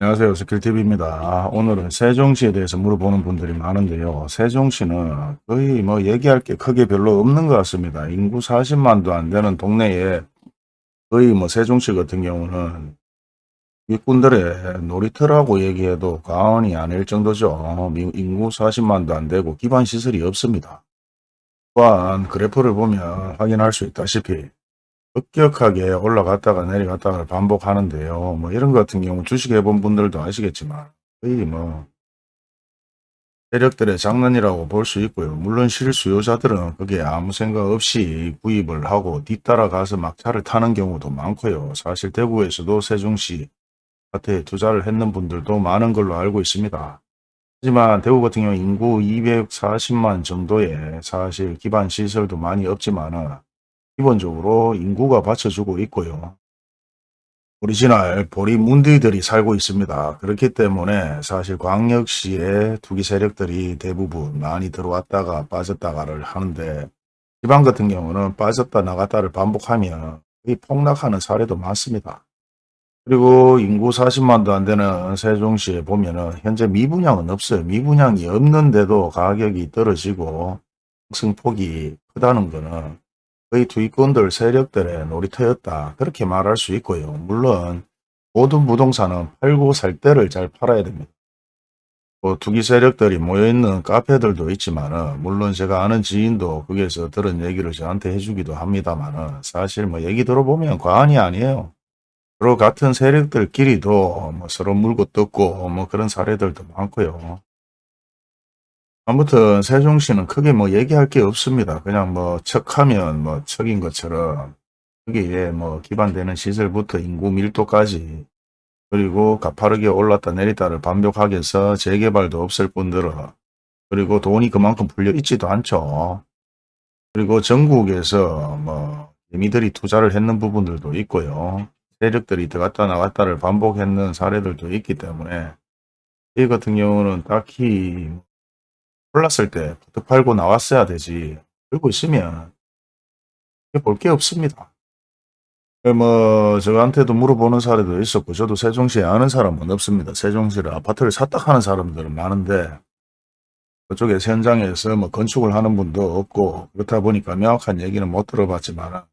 안녕하세요. 스킬TV입니다. 오늘은 세종시에 대해서 물어보는 분들이 많은데요. 세종시는 거의 뭐 얘기할 게 크게 별로 없는 것 같습니다. 인구 40만도 안 되는 동네에 거의 뭐 세종시 같은 경우는 일꾼들의 놀이터라고 얘기해도 과언이 아닐 정도죠. 인구 40만도 안 되고 기반 시설이 없습니다. 또한 그래프를 보면 확인할 수 있다시피 급격하게 올라갔다가 내려갔다가 반복하는데요. 뭐 이런 것 같은 경우 주식 해본 분들도 아시겠지만 거의 뭐 세력들의 장난이라고 볼 수 있고요. 물론 실수요자들은 그게 아무 생각 없이 구입을 하고 뒤따라 가서 막 차를 타는 경우도 많고요. 사실 대구에서도 세종시 아파트에 투자를 했는 분들도 많은 걸로 알고 있습니다. 하지만 대구 같은 경우 인구 240만 정도의 사실 기반 시설도 많이 없지만은 기본적으로 인구가 받쳐주고 있고요. 오리지널 보리문디들이 살고 있습니다. 그렇기 때문에 사실 광역시의 투기 세력들이 대부분 많이 들어왔다가 빠졌다가를 하는데 지방 같은 경우는 빠졌다 나갔다를 반복하면 이 폭락하는 사례도 많습니다. 그리고 인구 40만도 안 되는 세종시에 보면은 현재 미분양은 없어요. 미분양이 없는데도 가격이 떨어지고 승폭이 크다는 거는 거의 투기꾼들 세력들의 놀이터였다. 그렇게 말할 수 있고요. 물론 모든 부동산은 팔고 살 때를 잘 팔아야 됩니다. 뭐 투기 세력들이 모여있는 카페들도 있지만 물론 제가 아는 지인도 거기에서 들은 얘기를 저한테 해주기도 합니다만 사실 뭐 얘기 들어보면 과언이 아니에요. 서로 같은 세력들끼리도 뭐 서로 물고 뜯고 뭐 그런 사례들도 많고요. 아무튼 세종시는 크게 뭐 얘기할 게 없습니다. 그냥 뭐 척하면 뭐 척인 것처럼 여기에 뭐 기반되는 시설부터 인구 밀도까지 그리고 가파르게 올랐다 내리다를 반복하게 해서 재개발도 없을 뿐더러 그리고 돈이 그만큼 풀려 있지도 않죠. 그리고 전국에서 뭐 개미들이 투자를 했는 부분들도 있고요. 세력들이 들어갔다 나갔다를 반복했는 사례들도 있기 때문에 이 같은 경우는 딱히 올랐을 때 부터 팔고 나왔어야 되지. 그러고 있으면 볼 게 없습니다. 그뭐 저한테도 물어보는 사례도 있었고 저도 세종시에 아는 사람은 없습니다. 세종시를 아파트를 샀다 하는 사람들은 많은데 그쪽에 현장에서 뭐 건축을 하는 분도 없고 그렇다 보니까 명확한 얘기는 못 들어봤지만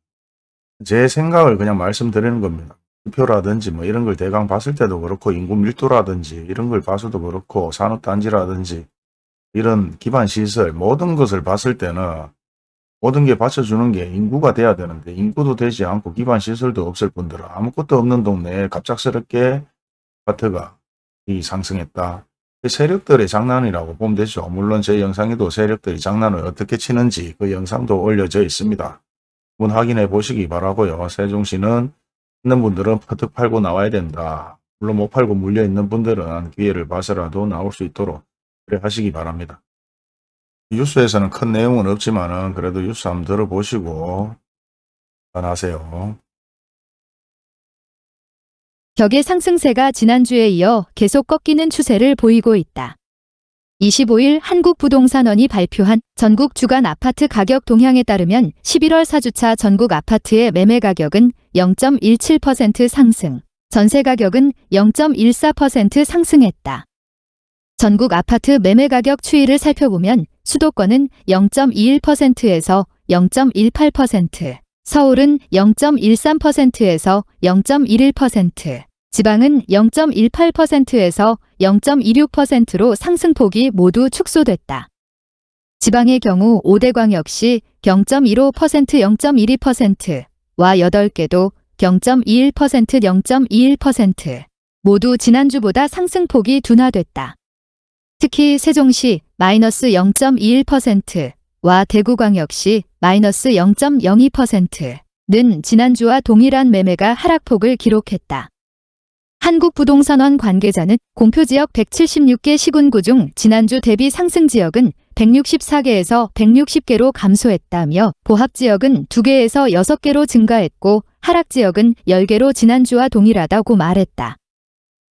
제 생각을 그냥 말씀드리는 겁니다. 표라든지 뭐 이런 걸 대강 봤을 때도 그렇고 인구 밀도라든지 이런 걸 봐서도 그렇고 산업단지라든지 이런 기반 시설 모든 것을 봤을 때는 모든 게 받쳐주는 게 인구가 돼야 되는데 인구도 되지 않고 기반 시설도 없을 뿐더러 아무것도 없는 동네에 갑작스럽게 아파트가 이 상승했다. 세력들의 장난이라고 보면 되죠. 물론 제 영상에도 세력들이 장난을 어떻게 치는지 그 영상도 올려져 있습니다. 한번 확인해 보시기 바라고요. 세종시는 있는 분들은 퍼뜩 팔고 나와야 된다. 물론 못 팔고 물려있는 분들은 기회를 봐서라도 나올 수 있도록 하시기 바랍니다. 뉴스에서는 큰 내용은 없지만 그래도 뉴스 한번 들어보시고 판하세요. 격의 상승세가 지난주에 이어 계속 꺾이는 추세를 보이고 있다. 25일 한국부동산원이 발표한 전국 주간 아파트 가격 동향에 따르면 11월 4주차 전국 아파트의 매매 가격은 0.17% 상승, 전세 가격은 0.14% 상승했다. 전국 아파트 매매 가격 추이를 살펴보면 수도권은 0.21%에서 0.18%, 서울은 0.13%에서 0.11%, 지방은 0.18%에서 0.26%로 상승폭이 모두 축소됐다. 지방의 경우 5대 광역시 0.15% 0.12%와 8개도 0.21% 0.21% 모두 지난주보다 상승폭이 둔화됐다. 특히 세종시 마이너스 0.21%와 대구광역시 마이너스 0.02%는 지난주와 동일한 매매가 하락폭을 기록했다. 한국부동산원 관계자는 공표지역 176개 시군구 중 지난주 대비 상승 지역은 164개에서 160개로 감소했다며 보합지역은 2개에서 6개로 증가했고 하락지역은 10개로 지난주와 동일하다고 말했다.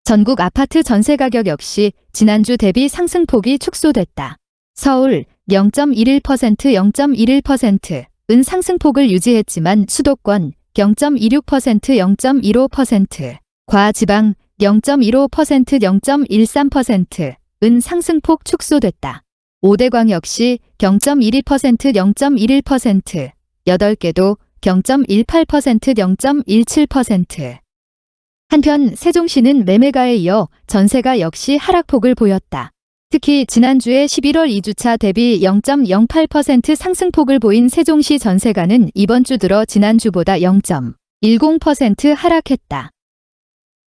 전국 아파트 전세 가격 역시 지난주 대비 상승폭이 축소됐다. 서울 0.11% 0.11%은 상승폭을 유지했지만 수도권 0.26% 0.15%, 과 지방 0.15% 0.13%은 상승폭 축소됐다. 5대 광 역시 0.12% 0.11% 8개도 0.18% 0.17% 한편 세종시는 매매가에 이어 전세가 역시 하락폭을 보였다. 특히 지난주에 11월 2주차 대비 0.08% 상승폭을 보인 세종시 전세가는 이번 주 들어 지난주보다 0.10% 하락했다.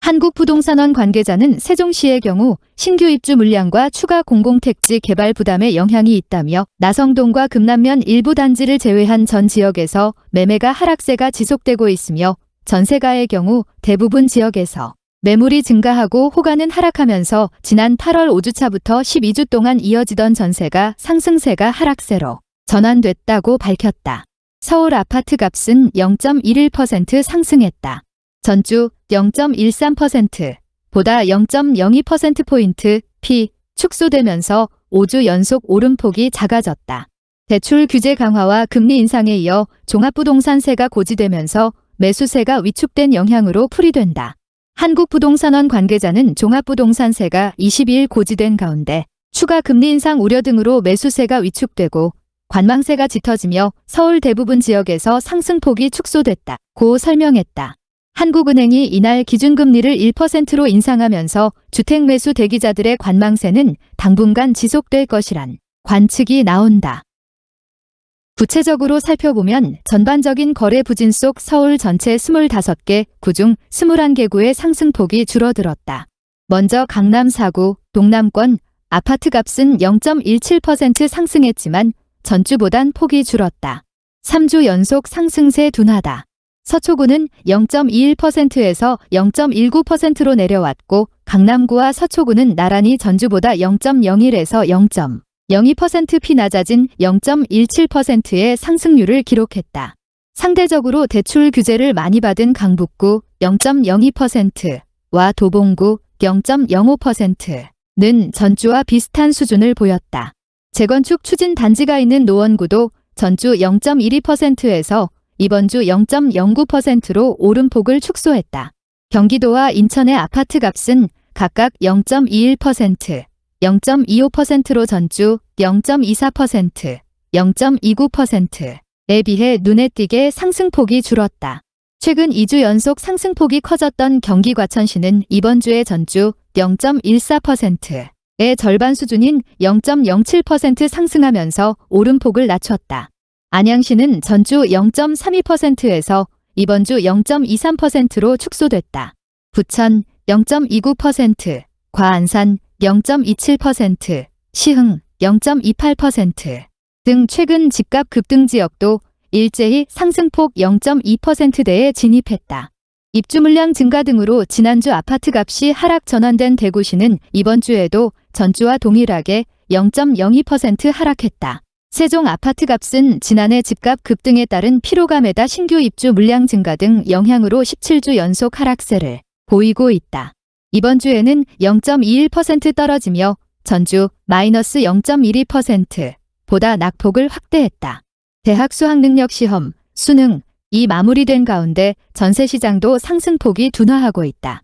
한국부동산원 관계자는 세종시의 경우 신규 입주 물량과 추가 공공택지 개발 부담에 영향이 있다며 나성동과 금남면 일부 단지를 제외한 전 지역에서 매매가 하락세가 지속되고 있으며 전세가의 경우 대부분 지역에서 매물이 증가하고 호가는 하락하면서 지난 8월 5주차부터 12주 동안 이어지던 전세가 상승세가 하락세로 전환됐다고 밝혔다. 서울 아파트 값은 0.11% 상승했다. 전주 0.13% 보다 0.02%포인트 P 축소되면서 5주 연속 오름폭이 작아졌다. 대출 규제 강화와 금리 인상에 이어 종합부동산세가 고지되면서 매수세가 위축된 영향으로 풀이된다. 한국부동산원 관계자는 종합부동산세가 22일 고지된 가운데 추가 금리 인상 우려 등으로 매수세가 위축되고 관망세가 짙어지며 서울 대부분 지역에서 상승폭이 축소됐다 고 설명했다. 한국은행이 이날 기준금리를 1%로 인상하면서 주택 매수 대기자들의 관망세는 당분간 지속될 것이란 관측이 나온다. 구체적으로 살펴보면 전반적인 거래 부진 속 서울 전체 25개 구중 21개구의 상승폭이 줄어들었다. 먼저 강남 4구, 동남권 아파트 값은 0.17% 상승했지만 전주보단 폭이 줄었다. 3주 연속 상승세 둔하다. 서초구는 0.21%에서 0.19%로 내려왔고 강남구와 서초구는 나란히 전주보다 0.01에서 0.02%피 낮아진 0.17%의 상승률을 기록했다. 상대적으로 대출 규제를 많이 받은 강북구 0.02%와 도봉구 0.05%는 전주와 비슷한 수준을 보였다. 재건축 추진 단지가 있는 노원구도 전주 0.12%에서 이번 주 0.09%로 오름폭을 축소했다. 경기도와 인천의 아파트 값은 각각 0.21%, 0.25%로 전주 0.24%, 0.29%에 비해 눈에 띄게 상승폭이 줄었다. 최근 2주 연속 상승폭이 커졌던 경기 과천시는 이번 주에 전주 0.14%의 절반 수준인 0.07% 상승하면서 오름폭을 낮췄다. 안양시는 전주 0.32%에서 이번 주 0.23%로 축소됐다. 부천 0.29%, 과안산 0.27%, 시흥 0.28%등 최근 집값 급등 지역도 일제히 상승폭 0.2%대에 진입했다. 입주 물량 증가 등으로 지난주 아파트 값이 하락 전환된 대구시는 이번 주에도 전주와 동일하게 0.02% 하락했다. 세종 아파트 값은 지난해 집값 급등에 따른 피로감에다 신규 입주 물량 증가 등 영향으로 17주 연속 하락세를 보이고 있다. 이번 주에는 0.21% 떨어지며 전주 마이너스 0.12% 보다 낙폭을 확대했다. 대학 수학능력 시험, 수능, 이 마무리된 가운데 전세 시장도 상승폭이 둔화하고 있다.